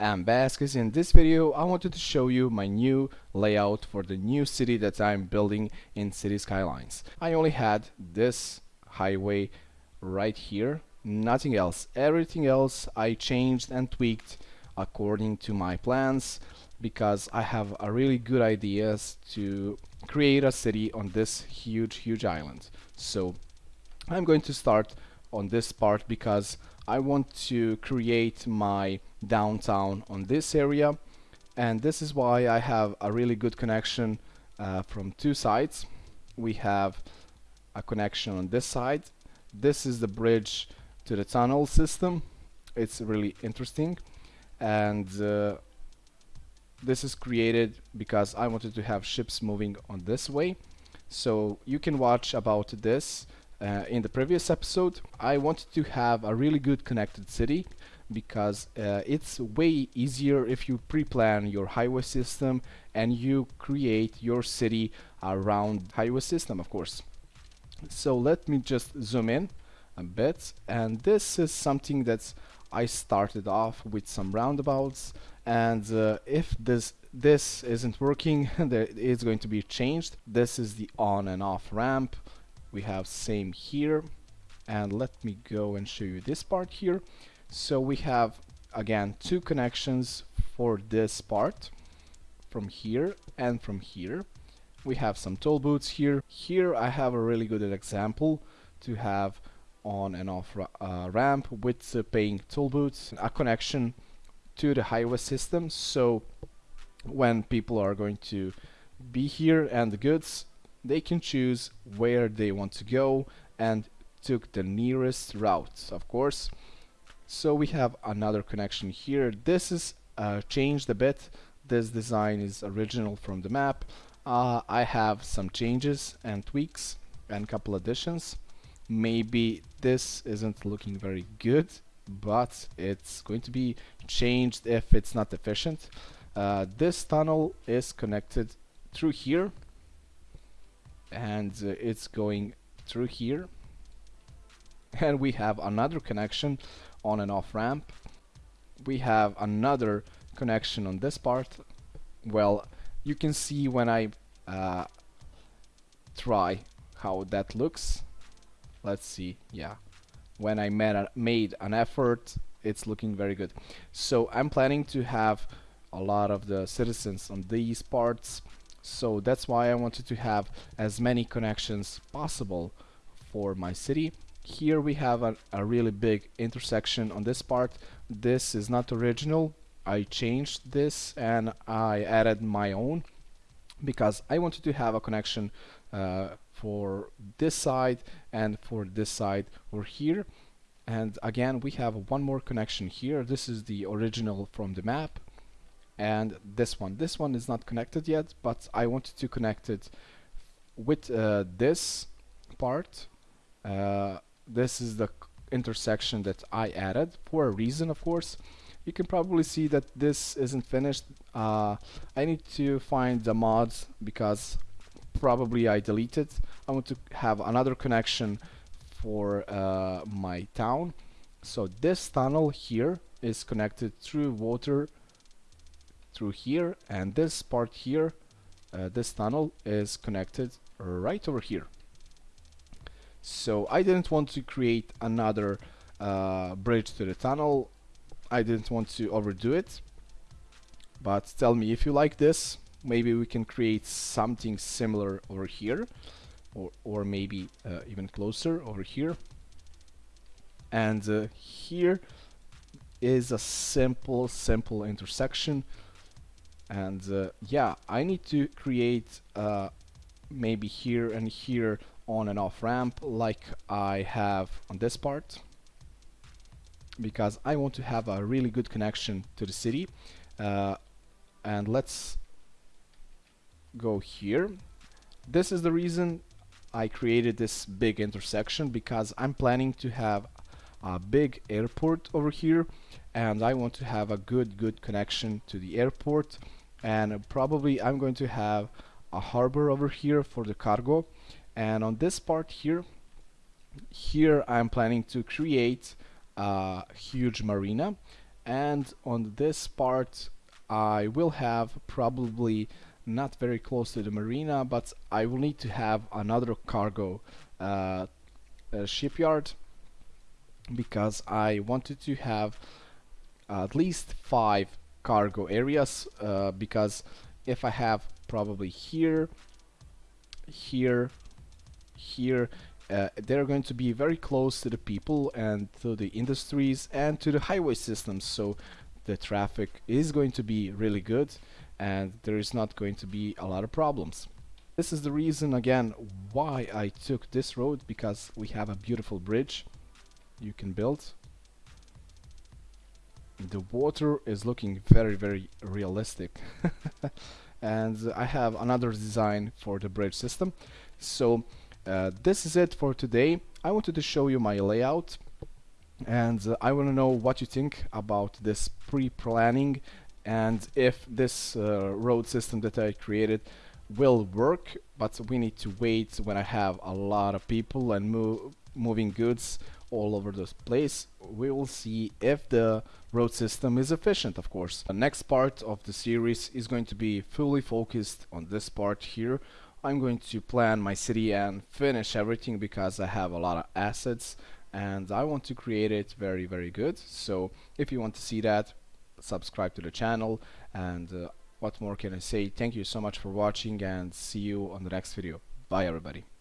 I'm Vasquez. In this video, I wanted to show you my new layout for the new city that I'm building in City Skylines. I only had this highway right here, nothing else. Everything else I changed and tweaked according to my plans because I have a really good ideas to create a city on this huge, huge island. So I'm going to start on this part because I want to create my downtown on this area. And this is why I have a really good connection uh, from two sides. We have a connection on this side. This is the bridge to the tunnel system. It's really interesting. And uh, this is created because I wanted to have ships moving on this way. So you can watch about this uh, in the previous episode, I wanted to have a really good connected city because uh, it's way easier if you pre-plan your highway system and you create your city around highway system of course. So let me just zoom in a bit and this is something that I started off with some roundabouts and uh, if this this isn't working it's going to be changed. This is the on and off ramp we have same here and let me go and show you this part here so we have again two connections for this part from here and from here. We have some toll booths here. Here I have a really good example to have on and off uh, ramp with uh, paying toll booths a connection to the highway system. So when people are going to be here and the goods they can choose where they want to go and took the nearest route of course so we have another connection here. This is uh, changed a bit. This design is original from the map. Uh, I have some changes and tweaks and couple additions. Maybe this isn't looking very good but it's going to be changed if it's not efficient. Uh, this tunnel is connected through here and uh, it's going through here and we have another connection on and off ramp. We have another connection on this part. Well you can see when I uh, try how that looks. Let's see yeah. When I a, made an effort it's looking very good. So I'm planning to have a lot of the citizens on these parts. So that's why I wanted to have as many connections possible for my city here we have a, a really big intersection on this part. This is not original. I changed this and I added my own because I wanted to have a connection uh, for this side and for this side over here. And again we have one more connection here. This is the original from the map and this one. This one is not connected yet but I wanted to connect it with uh, this part uh, this is the intersection that I added for a reason of course. You can probably see that this isn't finished. Uh, I need to find the mods because probably I deleted. I want to have another connection for uh, my town. So this tunnel here is connected through water through here and this part here uh, this tunnel is connected right over here so I didn't want to create another uh, bridge to the tunnel. I didn't want to overdo it. But tell me if you like this maybe we can create something similar over here or, or maybe uh, even closer over here. And uh, here is a simple simple intersection. And uh, yeah I need to create uh, maybe here and here on and off ramp like I have on this part because I want to have a really good connection to the city. Uh, and let's go here. This is the reason I created this big intersection because I'm planning to have a big airport over here and I want to have a good good connection to the airport. And probably I'm going to have a harbor over here for the cargo and on this part here here I'm planning to create a huge marina. And on this part I will have probably not very close to the marina but I will need to have another cargo uh, shipyard because I wanted to have at least five cargo areas uh, because if I have probably here here here uh, they're going to be very close to the people and to the industries and to the highway systems. So the traffic is going to be really good and there is not going to be a lot of problems. This is the reason again why I took this road because we have a beautiful bridge you can build. The water is looking very very realistic. And I have another design for the bridge system. So uh, this is it for today. I wanted to show you my layout and uh, I want to know what you think about this pre-planning and if this uh, road system that I created will work but we need to wait when I have a lot of people and moving goods all over the place. We will see if the road system is efficient of course. The next part of the series is going to be fully focused on this part here I'm going to plan my city and finish everything because I have a lot of assets and I want to create it very very good. So if you want to see that subscribe to the channel and uh, what more can I say? Thank you so much for watching and see you on the next video. Bye everybody